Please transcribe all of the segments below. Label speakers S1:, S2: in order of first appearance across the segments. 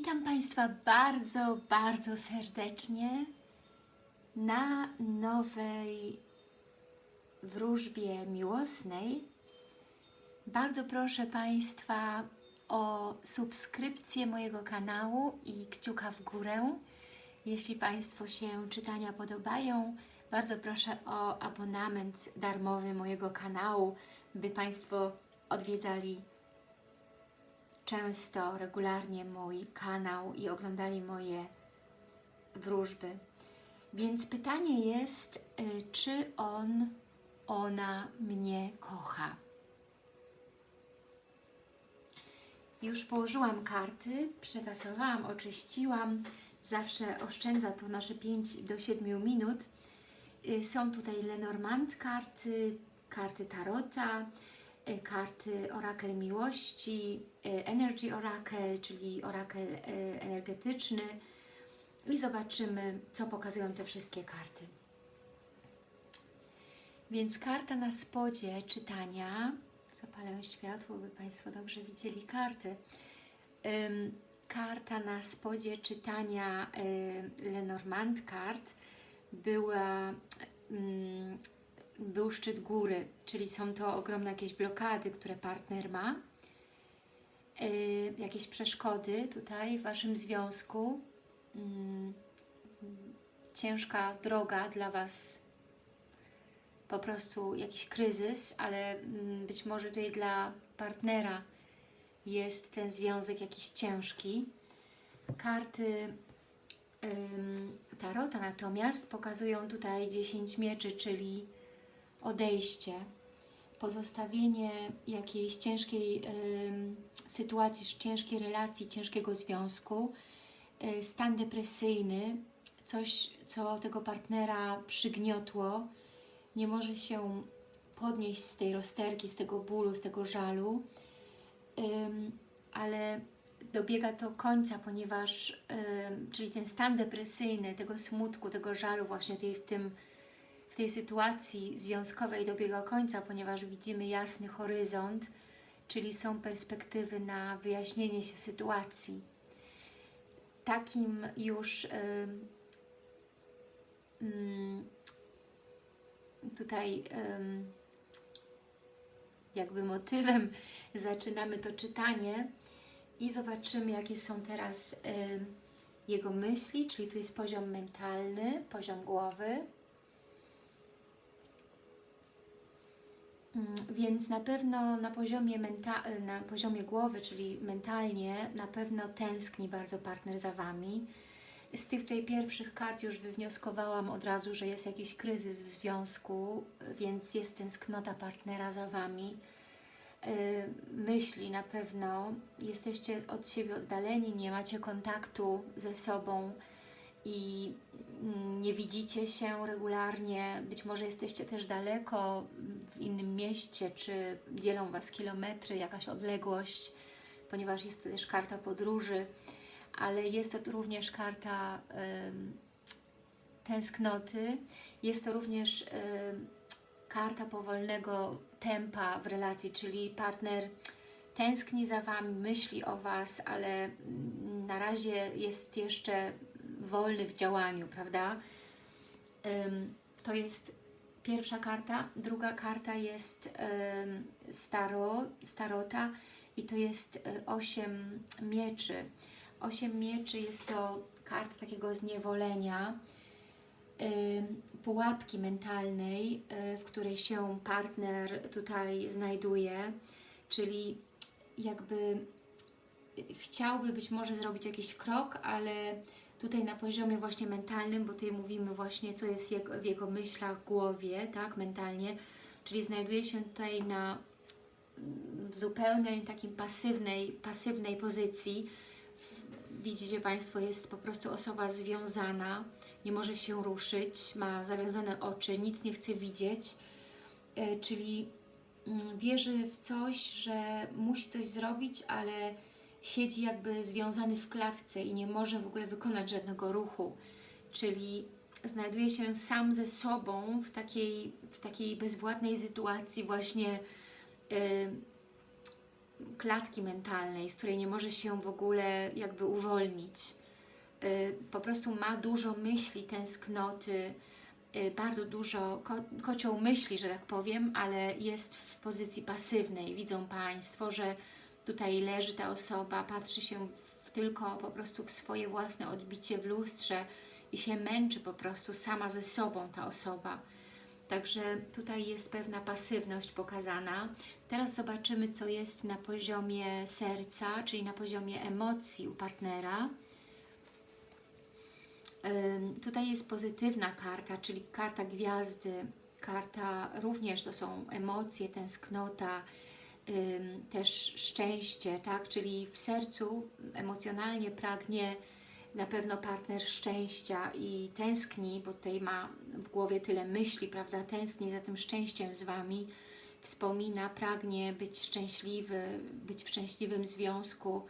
S1: Witam Państwa bardzo, bardzo serdecznie na nowej wróżbie miłosnej. Bardzo proszę Państwa o subskrypcję mojego kanału i kciuka w górę. Jeśli Państwu się czytania podobają, bardzo proszę o abonament darmowy mojego kanału, by Państwo odwiedzali często, regularnie mój kanał i oglądali moje wróżby. Więc pytanie jest, y, czy on, ona mnie kocha? Już położyłam karty, przetasowałam, oczyściłam. Zawsze oszczędza to nasze 5 do 7 minut. Y, Są tutaj Lenormand karty, karty Tarota, karty Orakel Miłości, y, Energy Oracle, czyli orakel y, energetyczny i zobaczymy, co pokazują te wszystkie karty. Więc karta na spodzie czytania, zapalę światło, by Państwo dobrze widzieli karty. Karta na spodzie czytania Lenormand kart była, był szczyt góry, czyli są to ogromne jakieś blokady, które partner ma, y, jakieś przeszkody tutaj w Waszym związku, ym, ciężka droga dla Was. Po prostu jakiś kryzys, ale mm, być może tutaj dla partnera jest ten związek jakiś ciężki. Karty Tarota natomiast pokazują tutaj 10 mieczy, czyli odejście, pozostawienie jakiejś ciężkiej sytuacji, ciężkiej relacji, ciężkiego związku, y, stan depresyjny, coś, co tego partnera przygniotło, nie może się podnieść z tej rozterki, z tego bólu, z tego żalu, ale dobiega to końca, ponieważ, czyli ten stan depresyjny, tego smutku, tego żalu właśnie tutaj w, tym, w tej sytuacji związkowej dobiega końca, ponieważ widzimy jasny horyzont, czyli są perspektywy na wyjaśnienie się sytuacji. Takim już ym, ym, tutaj ym, jakby motywem zaczynamy to czytanie i zobaczymy, jakie są teraz ym, jego myśli, czyli tu jest poziom mentalny, poziom głowy. Więc na pewno na poziomie, na poziomie głowy, czyli mentalnie, na pewno tęskni bardzo partner za Wami. Z tych tutaj pierwszych kart już wywnioskowałam od razu, że jest jakiś kryzys w związku, więc jest tęsknota partnera za Wami. Yy, Myśli na pewno, jesteście od siebie oddaleni, nie macie kontaktu ze sobą i mm, nie widzicie się regularnie, być może jesteście też daleko w innym mieście, czy dzielą Was kilometry, jakaś odległość, ponieważ jest to też karta podróży, ale jest to również karta ym, tęsknoty, jest to również ym, karta powolnego tempa w relacji, czyli partner tęskni za Wami, myśli o Was, ale mm, na razie jest jeszcze wolny w działaniu, prawda? To jest pierwsza karta. Druga karta jest staro, starota i to jest y, osiem mieczy. Osiem mieczy jest to karta takiego zniewolenia, pułapki mentalnej, y, w której się partner tutaj znajduje, czyli jakby chciałby być może zrobić jakiś krok, ale tutaj na poziomie właśnie mentalnym, bo tutaj mówimy właśnie, co jest w jego myślach, głowie, tak, mentalnie, czyli znajduje się tutaj na mm, zupełnej takiej pasywnej, pasywnej pozycji. Widzicie Państwo, jest po prostu osoba związana, nie może się ruszyć, ma zawiązane oczy, nic nie chce widzieć, e, czyli mm, wierzy w coś, że musi coś zrobić, ale siedzi jakby związany w klatce i nie może w ogóle wykonać żadnego ruchu, czyli znajduje się sam ze sobą w takiej, w takiej bezwładnej sytuacji właśnie y, klatki mentalnej, z której nie może się w ogóle jakby uwolnić. Y, Po prostu ma dużo myśli, tęsknoty, y, bardzo dużo ko kocioł myśli, że tak powiem, ale jest w pozycji pasywnej. Widzą Państwo, że tutaj leży ta osoba, patrzy się w, tylko po prostu w swoje własne odbicie w lustrze i się męczy po prostu sama ze sobą ta osoba. Także tutaj jest pewna pasywność pokazana. Teraz zobaczymy, co jest na poziomie serca, czyli na poziomie emocji u partnera. Tutaj jest pozytywna karta, czyli karta gwiazdy. Karta również to są emocje, tęsknota, też szczęście, tak? Czyli w sercu emocjonalnie pragnie na pewno partner szczęścia i tęskni, bo tutaj ma w głowie tyle myśli, prawda? Tęskni za tym szczęściem z Wami, wspomina, pragnie być szczęśliwy, być w szczęśliwym związku.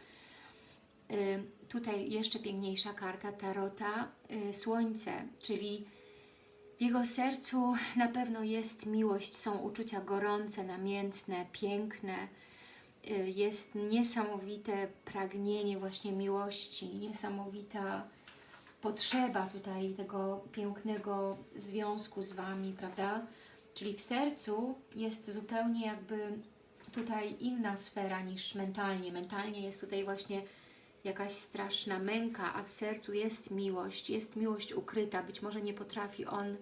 S1: Tutaj jeszcze piękniejsza karta Tarota, y, Słońce, czyli w jego sercu na pewno jest miłość, są uczucia gorące, namiętne, piękne, y, jest niesamowite pragnienie właśnie miłości, niesamowita potrzeba tutaj tego pięknego związku z Wami, prawda? Czyli w sercu jest zupełnie jakby tutaj inna sfera niż mentalnie. Mentalnie jest tutaj właśnie jakaś straszna męka, a w sercu jest miłość, jest miłość ukryta. Być może nie potrafi on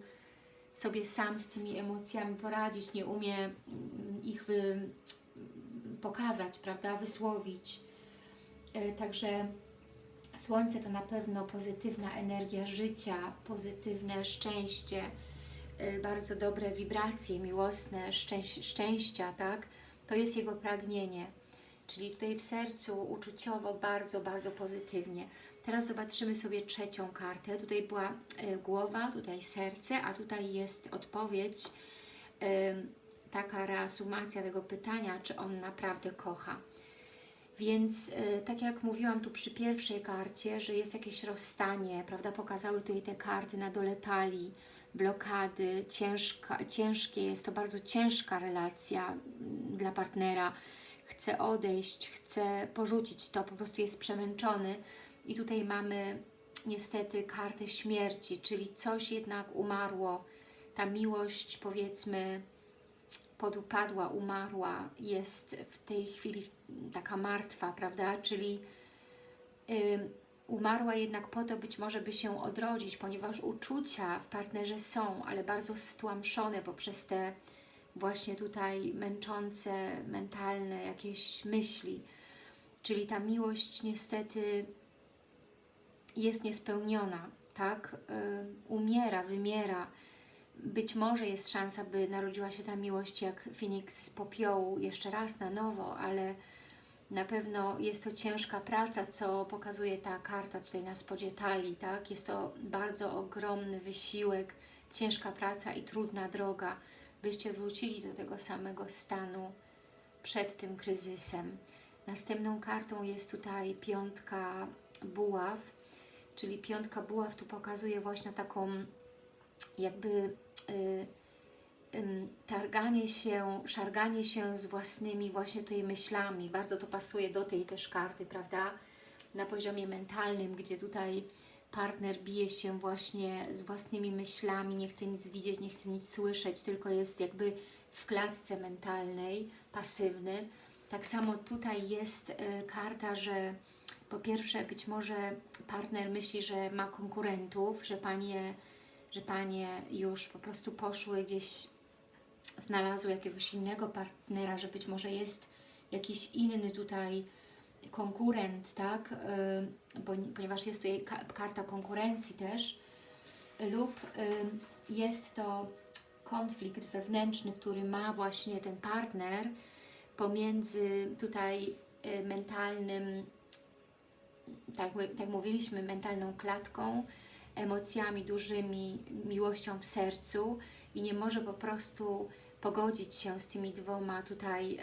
S1: sobie sam z tymi emocjami poradzić, nie umie mm, ich wy, pokazać, prawda, wysłowić. E, Także Słońce to na pewno pozytywna energia życia, pozytywne szczęście, e, bardzo dobre wibracje miłosne, szczęś szczęścia, tak? To jest jego pragnienie. Czyli tutaj w sercu uczuciowo bardzo, bardzo pozytywnie. Teraz zobaczymy sobie trzecią kartę. Tutaj była e, głowa, tutaj serce, a tutaj jest odpowiedź, e, taka reasumacja tego pytania, czy on naprawdę kocha. Więc e, tak jak mówiłam tu przy pierwszej karcie, że jest jakieś rozstanie, prawda, pokazały tutaj te karty na dole talii, blokady, ciężka, ciężkie, jest to bardzo ciężka relacja mm, dla partnera, chce odejść, chce porzucić to, po prostu jest przemęczony. I tutaj mamy niestety kartę śmierci, czyli coś jednak umarło, ta miłość powiedzmy podupadła, umarła, jest w tej chwili taka martwa, prawda, czyli umarła jednak po to być może, by się odrodzić, ponieważ uczucia w partnerze są, ale bardzo stłamszone poprzez te właśnie tutaj męczące, mentalne jakieś myśli. Czyli ta miłość niestety jest niespełniona, tak? Y, umiera, wymiera. Być może jest szansa, by narodziła się ta miłość jak Feniks z popiołu jeszcze raz na nowo, ale na pewno jest to ciężka praca, co pokazuje ta karta tutaj na spodzie talii, tak? Jest to bardzo ogromny wysiłek, ciężka praca i trudna droga, byście wrócili do tego samego stanu przed tym kryzysem. Następną kartą jest tutaj piątka buław, czyli piątka buław tu pokazuje właśnie taką jakby y, y, targanie się, szarganie się z własnymi właśnie tutaj myślami. Bardzo to pasuje do tej też karty, prawda? Na poziomie mentalnym, gdzie tutaj partner bije się właśnie z własnymi myślami, nie chce nic widzieć, nie chce nic słyszeć, tylko jest jakby w klatce mentalnej, pasywny. Tak samo tutaj jest y, karta, że po pierwsze być może partner myśli, że ma konkurentów, że panie, że panie już po prostu poszły gdzieś, znalazły jakiegoś innego partnera, że być może jest jakiś inny tutaj konkurent, tak, y, ponieważ jest tutaj ka karta konkurencji też, lub y, jest to konflikt wewnętrzny, który ma właśnie ten partner pomiędzy tutaj y, mentalnym, tak, tak mówiliśmy, mentalną klatką, emocjami dużymi, miłością w sercu i nie może po prostu pogodzić się z tymi dwoma tutaj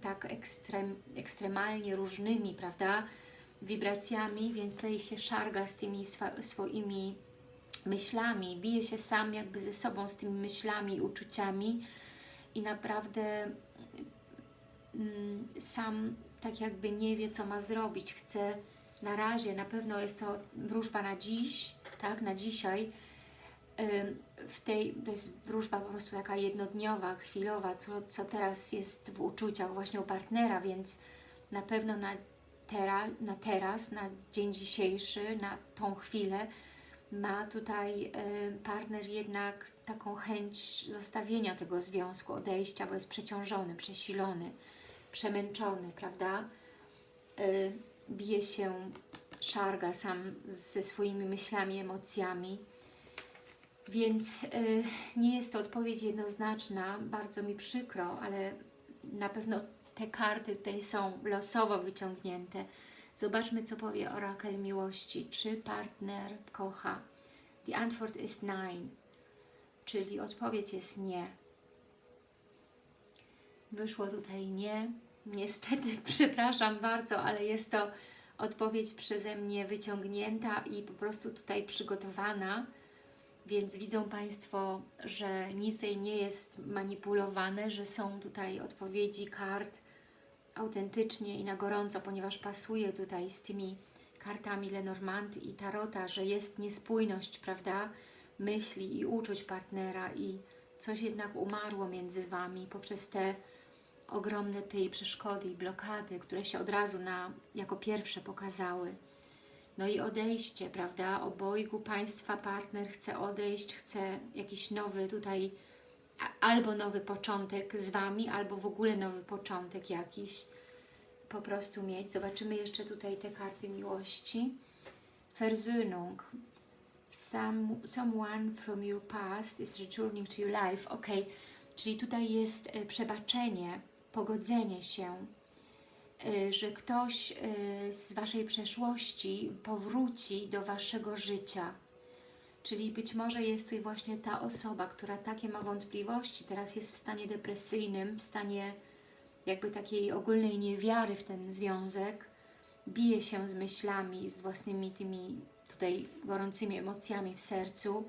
S1: tak ekstrem, ekstremalnie różnymi, prawda, wibracjami, więc tutaj się szarga z tymi swoimi myślami, bije się sam jakby ze sobą z tymi myślami, uczuciami i naprawdę mm, sam tak jakby nie wie, co ma zrobić. Chce na razie, na pewno jest to wróżba na dziś, tak, na dzisiaj. W tej, to jest wróżba po prostu taka jednodniowa, chwilowa, co, co teraz jest w uczuciach właśnie u partnera, więc na pewno na, tera, na teraz, na dzień dzisiejszy, na tą chwilę ma tutaj partner jednak taką chęć zostawienia tego związku, odejścia, bo jest przeciążony, przesilony, przemęczony, prawda? Bije się, szarga sam ze swoimi myślami, emocjami. Więc y, nie jest to odpowiedź jednoznaczna, bardzo mi przykro, ale na pewno te karty tutaj są losowo wyciągnięte. Zobaczmy, co powie orakel miłości. Czy partner kocha? The Antwort ist nein, czyli odpowiedź jest nie. Wyszło tutaj nie. Niestety, przepraszam bardzo, ale jest to odpowiedź przeze mnie wyciągnięta i po prostu tutaj przygotowana. Więc widzą Państwo, że nic tutaj nie jest manipulowane, że są tutaj odpowiedzi kart autentycznie i na gorąco, ponieważ pasuje tutaj z tymi kartami Lenormand i Tarota, że jest niespójność, prawda, myśli i uczuć partnera i coś jednak umarło między Wami poprzez te ogromne tej przeszkody i blokady, które się od razu na, jako pierwsze pokazały. No i odejście, prawda? Obojgu Państwa partner chce odejść, chce jakiś nowy tutaj, albo nowy początek z Wami, albo w ogóle nowy początek jakiś po prostu mieć. Zobaczymy jeszcze tutaj te karty miłości. Versöhnung. Some, someone from your past is returning to your life. Ok, czyli tutaj jest e, przebaczenie, pogodzenie się, że ktoś y, z Waszej przeszłości powróci do Waszego życia. Czyli być może jest tutaj właśnie ta osoba, która takie ma wątpliwości, teraz jest w stanie depresyjnym, w stanie jakby takiej ogólnej niewiary w ten związek, bije się z myślami, z własnymi tymi tutaj gorącymi emocjami w sercu,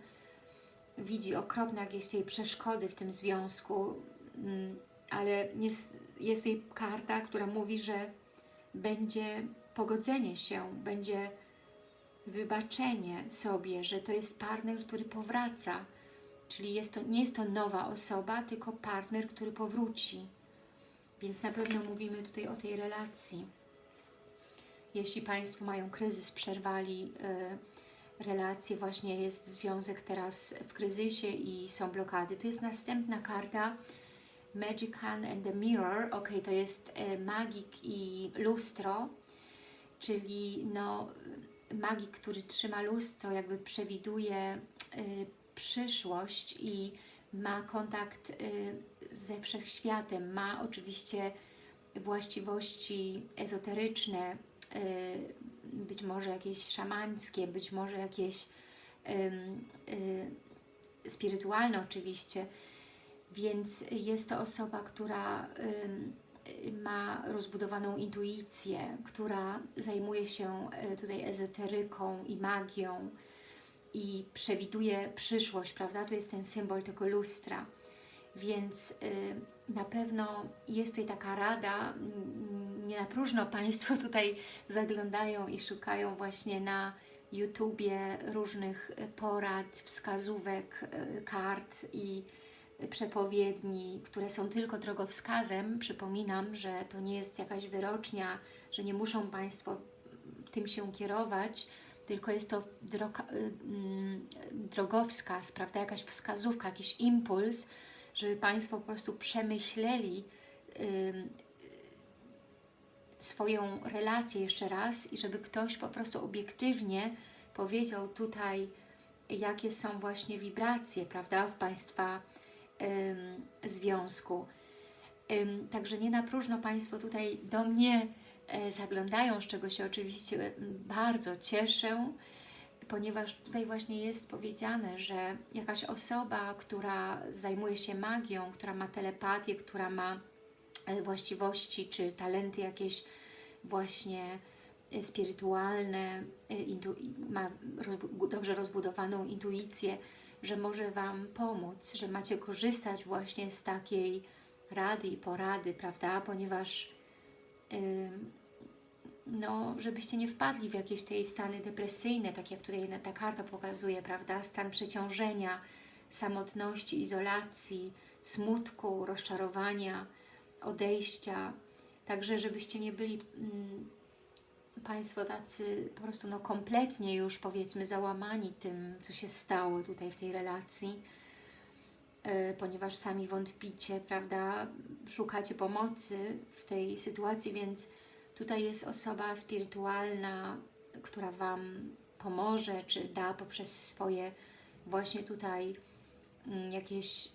S1: widzi okropne jakieś tutaj przeszkody w tym związku, mm, ale jest, jest tutaj karta, która mówi, że będzie pogodzenie się, będzie wybaczenie sobie, że to jest partner, który powraca, czyli jest to, nie jest to nowa osoba, tylko partner, który powróci. Więc na pewno mówimy tutaj o tej relacji. Jeśli Państwo mają kryzys, przerwali y, relacje, właśnie jest związek teraz w kryzysie i są blokady. Tu jest następna karta Magic Hand and the Mirror. Ok, to jest y, magik i lustro, czyli no, magik, który trzyma lustro, jakby przewiduje y, przyszłość i ma kontakt y, ze wszechświatem, ma oczywiście właściwości ezoteryczne, być może jakieś szamańskie, być może jakieś spirytualne oczywiście, więc jest to osoba, która ma rozbudowaną intuicję, która zajmuje się tutaj ezoteryką i magią i przewiduje przyszłość, prawda? To jest ten symbol tego lustra. Więc y, na pewno jest tutaj taka rada, mm, nie na próżno Państwo tutaj zaglądają i szukają właśnie na YouTubie różnych porad, wskazówek, y, kart i przepowiedni, które są tylko drogowskazem. Przypominam, że to nie jest jakaś wyrocznia, że nie muszą Państwo tym się kierować, tylko jest to droga, mm, drogowskaz, prawda, jakaś wskazówka, jakiś impuls, żeby Państwo po prostu przemyśleli swoją relację jeszcze raz i żeby ktoś po prostu obiektywnie powiedział tutaj, jakie są właśnie wibracje, prawda, w Państwa związku. Także nie na próżno Państwo tutaj do mnie e, zaglądają, z czego się oczywiście bardzo cieszę, ponieważ tutaj właśnie jest powiedziane, że jakaś osoba, która zajmuje się magią, która ma telepatię, która ma e, właściwości czy talenty jakieś właśnie e, spirytualne, ma dobrze rozbudowaną intuicję, że może Wam pomóc, że macie korzystać właśnie z takiej rady i porady, prawda? Ponieważ ym, no, żebyście nie wpadli w jakieś tutaj stany depresyjne, tak jak tutaj ta karta pokazuje, prawda? Stan przeciążenia, samotności, izolacji, smutku, rozczarowania, odejścia. Także żebyście nie byli mm, Państwo tacy po prostu no, kompletnie już powiedzmy załamani tym, co się stało tutaj w tej relacji, e, ponieważ sami wątpicie, prawda, szukacie pomocy w tej sytuacji, więc tutaj jest osoba spirytualna, która Wam pomoże, czy da poprzez swoje właśnie tutaj mm, jakieś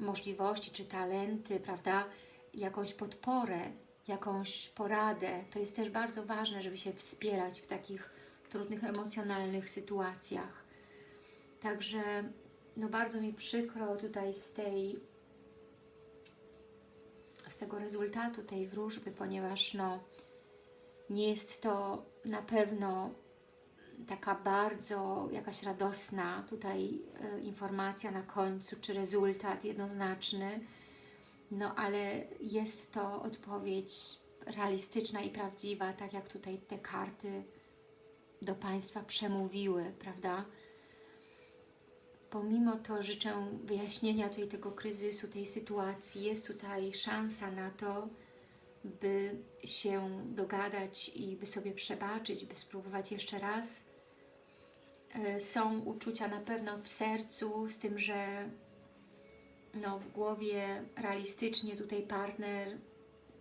S1: możliwości, czy talenty, prawda, jakąś podporę, jakąś poradę. To jest też bardzo ważne, żeby się wspierać w takich trudnych emocjonalnych sytuacjach. Także no bardzo mi przykro tutaj z tej z tego rezultatu tej wróżby, ponieważ no nie jest to na pewno taka bardzo jakaś radosna tutaj e, informacja na końcu, czy rezultat jednoznaczny, no ale jest to odpowiedź realistyczna i prawdziwa, tak jak tutaj te karty do Państwa przemówiły, prawda? Pomimo to życzę wyjaśnienia tutaj tego kryzysu, tej sytuacji. Jest tutaj szansa na to, by się dogadać i by sobie przebaczyć, by spróbować jeszcze raz. E, Są uczucia na pewno w sercu, z tym, że no, w głowie realistycznie tutaj partner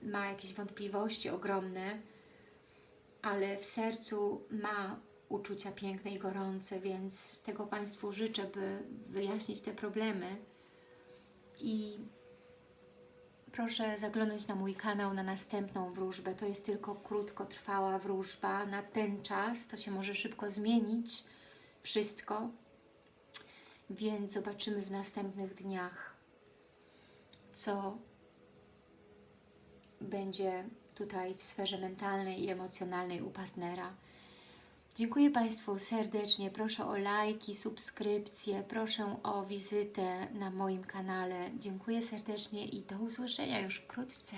S1: ma jakieś wątpliwości ogromne, ale w sercu ma uczucia piękne i gorące, więc tego Państwu życzę, by wyjaśnić te problemy. I proszę zaglądać na mój kanał na następną wróżbę. To jest tylko krótkotrwała wróżba. Na ten czas, to się może szybko zmienić wszystko, więc zobaczymy w następnych dniach, co będzie tutaj w sferze mentalnej i emocjonalnej u partnera. Dziękuję Państwu serdecznie. Proszę o lajki, subskrypcje, proszę o wizytę na moim kanale. Dziękuję serdecznie i do usłyszenia już wkrótce.